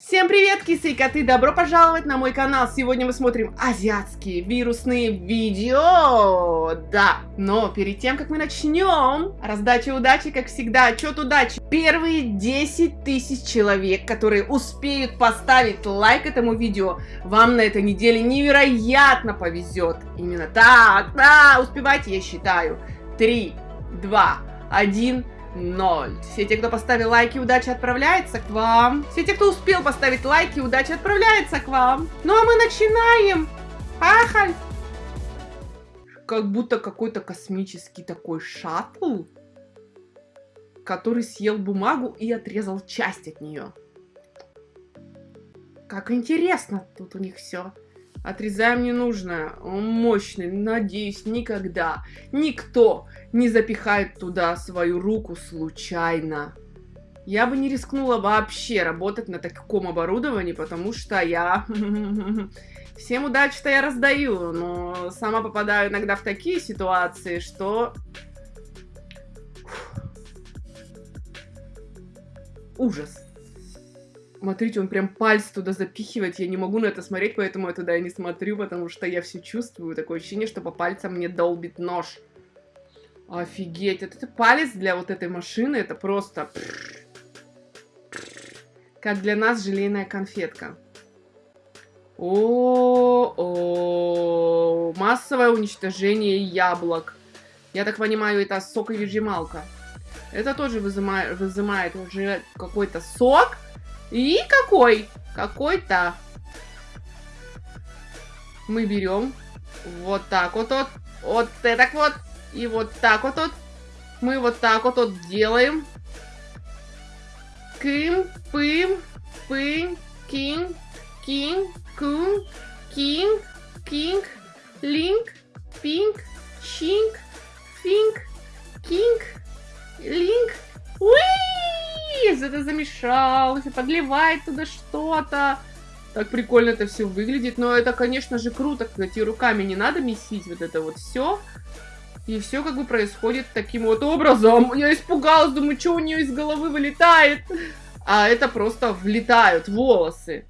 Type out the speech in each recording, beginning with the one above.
Всем привет, кисы и коты! Добро пожаловать на мой канал! Сегодня мы смотрим азиатские вирусные видео! Да, но перед тем, как мы начнем, раздача удачи, как всегда, отчет удачи. Первые 10 тысяч человек, которые успеют поставить лайк этому видео, вам на этой неделе невероятно повезет. Именно так, да, успевайте, я считаю. 3, 2, 1... Ноль. Все те, кто поставил лайки, удача отправляется к вам. Все те, кто успел поставить лайки, удача отправляется к вам. Ну а мы начинаем. Ахаль. Как будто какой-то космический такой шаттл, который съел бумагу и отрезал часть от нее. Как интересно тут у них все. Отрезаем ненужное. Он мощный. Надеюсь, никогда никто не запихает туда свою руку случайно. Я бы не рискнула вообще работать на таком оборудовании, потому что я... Всем удачи-то я раздаю, но сама попадаю иногда в такие ситуации, что... Ужас. Смотрите, он прям пальцы туда запихивает. Я не могу на это смотреть, поэтому я туда и не смотрю, потому что я все чувствую. Такое ощущение, что по пальцам мне долбит нож. Офигеть, это, это палец для вот этой машины, это просто... Как для нас желейная конфетка. О, -о, -о, массовое уничтожение яблок. Я так понимаю, это соковыжималка. Это тоже вызывает, вызывает уже какой-то сок. И какой? Какой-то. Мы берем вот так вот, вот, вот это вот, и вот так вот, вот. Мы вот так вот, вот делаем. Кым, пым, пым, кинг, кинг, кун, кинг, кинг, линк, пинг, щинг, финг, кинг, линк. Это замешалось, подливает туда что-то. Так прикольно это все выглядит. Но это, конечно же, круто, кстати, руками не надо месить вот это вот все. И все как бы происходит таким вот образом. Я испугалась, думаю, что у нее из головы вылетает. А это просто влетают волосы.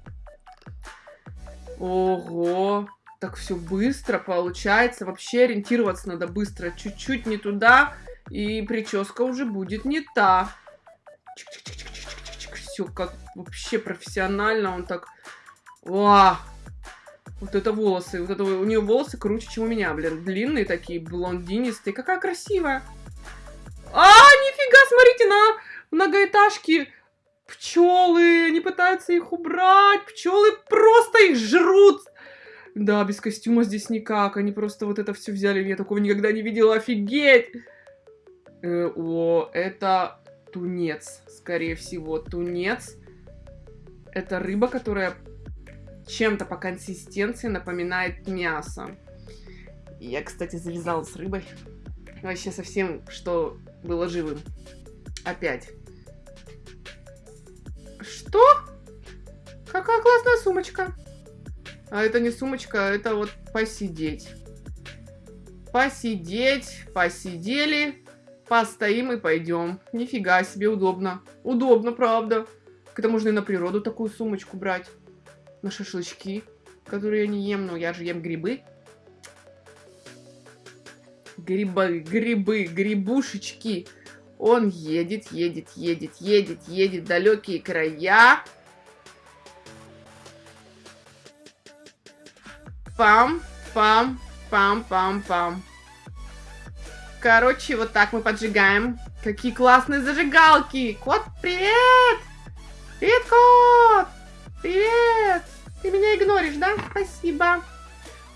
Ого. Так все быстро получается. Вообще ориентироваться надо быстро. Чуть-чуть не туда. И прическа уже будет не та. Все как вообще профессионально. Он так... Ва! Вот это волосы. Вот это у нее волосы круче, чем у меня, блин. Длинные такие, блондинистые. Какая красивая. А, нифига, смотрите на многоэтажки. Пчелы, они пытаются их убрать. Пчелы просто их жрут. Да, без костюма здесь никак. Они просто вот это все взяли. Я такого никогда не видела. Офигеть! Э, о, это тунец, скорее всего, тунец. Это рыба, которая чем-то по консистенции напоминает мясо. Я, кстати, завязала с рыбой. Вообще совсем, что было живым. Опять. Что? Какая классная сумочка. А это не сумочка, это вот посидеть. Посидеть, посидели. Постоим и пойдем. Нифига себе, удобно. Удобно, правда. Это можно и на природу такую сумочку брать. На шашлычки, которые я не ем, но я же ем грибы. Грибы, грибы, грибушечки. Он едет, едет, едет, едет, едет далекие края. Пам, пам, пам, пам, пам. Короче, вот так мы поджигаем. Какие классные зажигалки! Кот, привет! Привет, кот! Привет! Ты меня игноришь, да? Спасибо.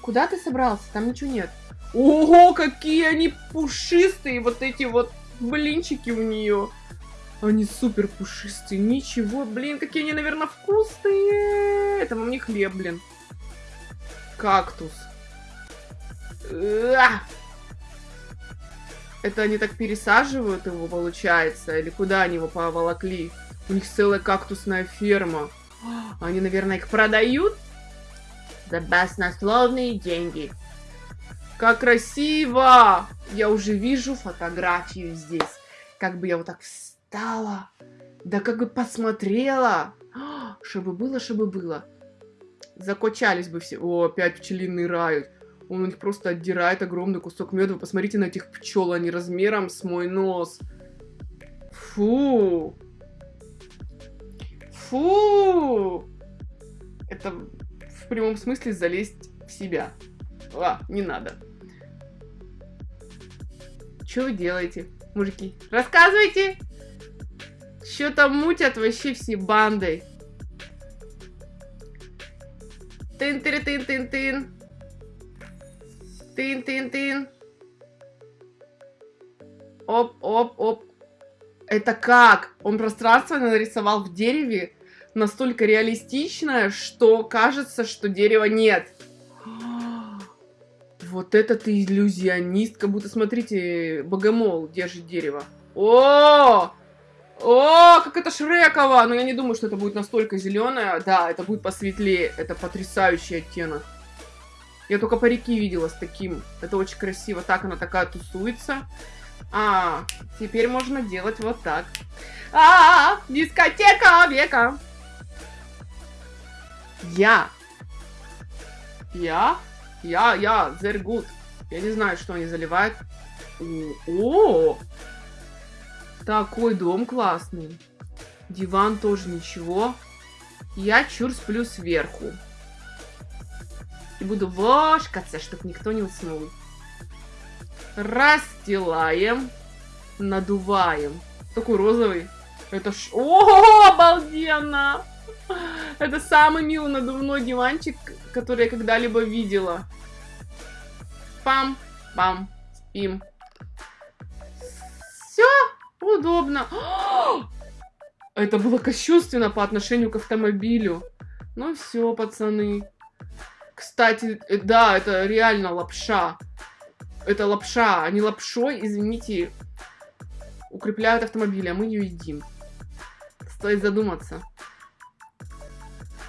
Куда ты собрался? Там ничего нет. Ого, какие они пушистые, вот эти вот блинчики у нее. Они супер пушистые. Ничего, блин, какие они, наверное, вкусные. Это вам не хлеб, блин. Кактус. Это они так пересаживают его, получается? Или куда они его поволокли? У них целая кактусная ферма. Они, наверное, их продают? За баснословные деньги. Как красиво! Я уже вижу фотографию здесь. Как бы я вот так встала. Да как бы посмотрела. Чтобы было, чтобы было. Закочались бы все. О, опять пчелиный рай. Он у них просто отдирает огромный кусок меда. Вы посмотрите на этих пчел, они размером с мой нос. Фу. Фу. Это в прямом смысле залезть в себя. А, не надо. Что вы делаете, мужики? Рассказывайте! Что там мутят вообще все бандой? Тын-тын-тын-тын-тын. Тын-тын-тын. Оп-оп-оп. Это как? Он пространство нарисовал в дереве настолько реалистичное, что кажется, что дерева нет. Вот это ты иллюзионист, как будто, смотрите, богомол держит дерево. О! О, как это Шреково! Но я не думаю, что это будет настолько зеленое. Да, это будет посветлее. Это потрясающий оттенок. Я только парики видела с таким. Это очень красиво. Так она такая тусуется. А, теперь можно делать вот так. А, -а, -а дискотека века. Я. Я я, я, they're good. Я не знаю, что они заливают. О, такой дом классный. Диван тоже ничего. Я чур сплю сверху. И буду вошкаться, чтобы никто не уснул. Расстилаем. Надуваем. Такой розовый. Это ж... О, обалденно! Это самый милый надувной диванчик, который я когда-либо видела. Пам, пам, спим. Все удобно. Это было кощунственно по отношению к автомобилю. Ну все, пацаны. Кстати, э, да, это реально лапша. Это лапша, а не лапшой, извините, укрепляют автомобили, а мы ее едим. Стоит задуматься.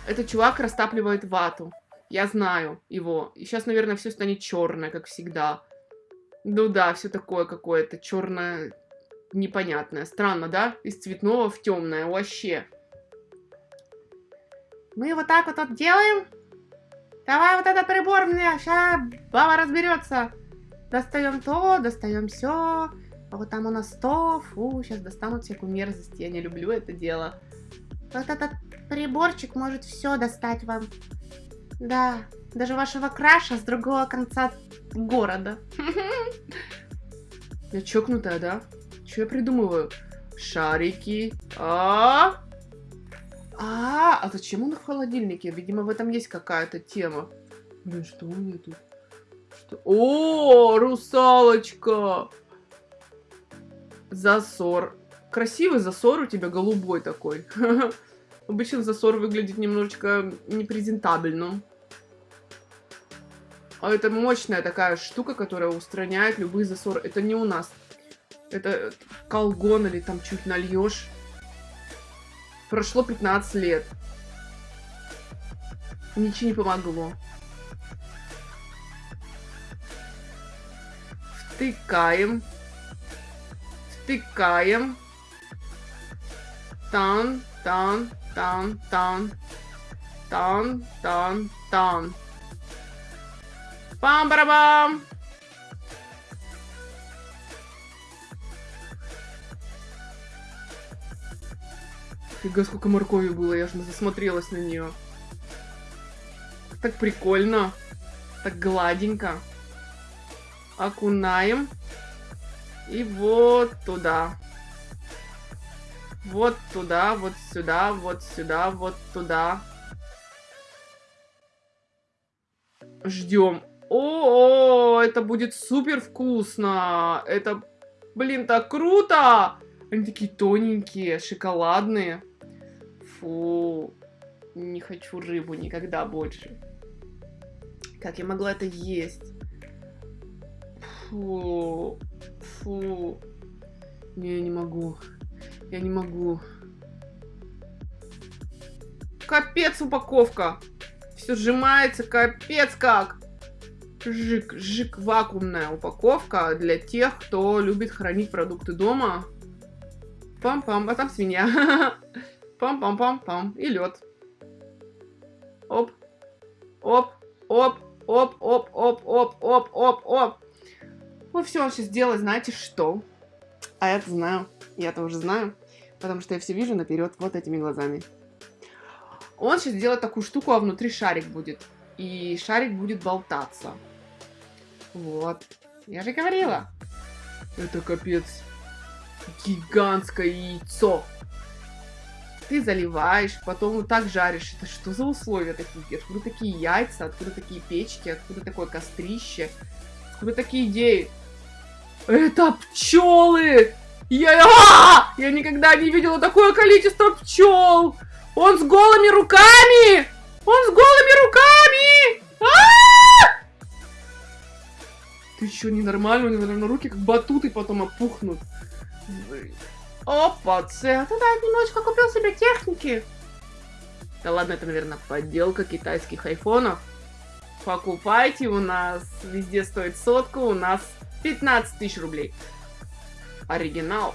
Этот чувак растапливает вату. Я знаю его. И сейчас, наверное, все станет черное, как всегда. Ну да, все такое какое-то черное, непонятное. Странно, да? Из цветного в темное. Вообще. Мы вот так вот, вот делаем. Давай вот этот прибор мне. Сейчас баба разберется. Достаем то, достаем все. А вот там у нас то. Фу, сейчас достанут всякую мерзость. Я не люблю это дело. Вот этот приборчик может все достать вам. Да, даже вашего краша с другого конца города. Я чокнутая, да? Что я придумываю? Шарики. А, а, а зачем он в холодильнике? Видимо, в этом есть какая-то тема. Блин, что у меня тут? Что? О, русалочка! Засор. Красивый засор у тебя голубой такой. Обычно засор выглядит немножечко непрезентабельно. А это мощная такая штука, которая устраняет любые засоры. Это не у нас. Это колгон или там чуть нальешь. Прошло 15 лет. Ничего не помогло. Втыкаем. Втыкаем. Тан, тан, тан, тан, тан, тан, тан. Пам-барабам! Фига, сколько моркови было, я же засмотрелась на нее. Так прикольно. Так гладенько. Окунаем. И вот туда. Вот туда, вот сюда, вот сюда, вот туда. Ждем. О, это будет супер вкусно. Это, блин, так круто. Они такие тоненькие, шоколадные. Фу, не хочу рыбу никогда больше. Как я могла это есть? Фу, фу. Не, не могу. Я не могу. Капец упаковка. Все сжимается, капец как. Жик, жик, вакуумная упаковка для тех, кто любит хранить продукты дома. Пам-пам, а там свинья. Пам-пам-пам-пам. И лед. Оп. Оп. Оп. Оп, оп, оп, оп, оп, оп, оп. Вот все он сейчас делает, знаете что? А я-то знаю. Я-то уже знаю. Потому что я все вижу наперед вот этими глазами. Он сейчас делает такую штуку, а внутри шарик будет. И шарик будет болтаться. Вот. Я же говорила. Это капец. Гигантское яйцо. Ты заливаешь, потом вот так жаришь. Это что за условия такие? Откуда такие яйца? Откуда такие печки? Откуда такое кострище? Откуда такие идеи? Это пчелы! Я, а! я никогда не видела такое количество пчел! Он с голыми руками! Он с голыми руками! А -а -а! Ты что, ненормально? У него, наверное, руки как батуты потом опухнут. Опа, це. Ты, немножечко купил себе техники. Да ладно, это, наверное, подделка китайских айфонов. Покупайте, у нас везде стоит сотку, у нас 15 тысяч рублей. Оригинал.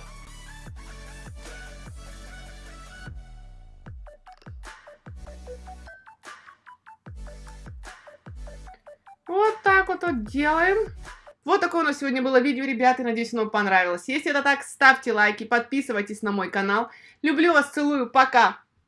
Вот так вот, вот делаем. Вот такое у нас сегодня было видео, ребята. Надеюсь, оно понравилось. Если это так, ставьте лайки, подписывайтесь на мой канал. Люблю вас, целую, пока!